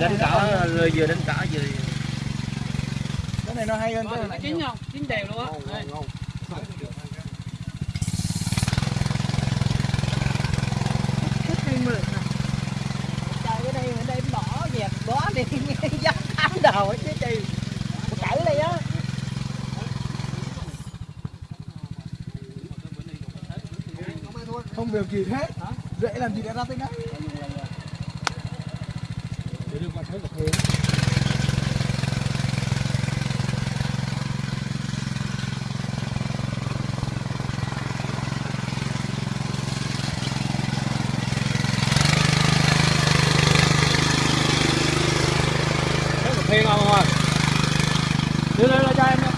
đánh cỏ rồi vừa đánh cỏ vừa cái này nó hay hơn ờ, cái này chín không chín đều luôn á. Bó đi dắt ám đầu chứ gì cẩu đây á không việc gì hết. Hả? Dễ làm gì đã ra tới đấy để đưa qua thấy cà phê thấy cà phê ngon đưa lên cho em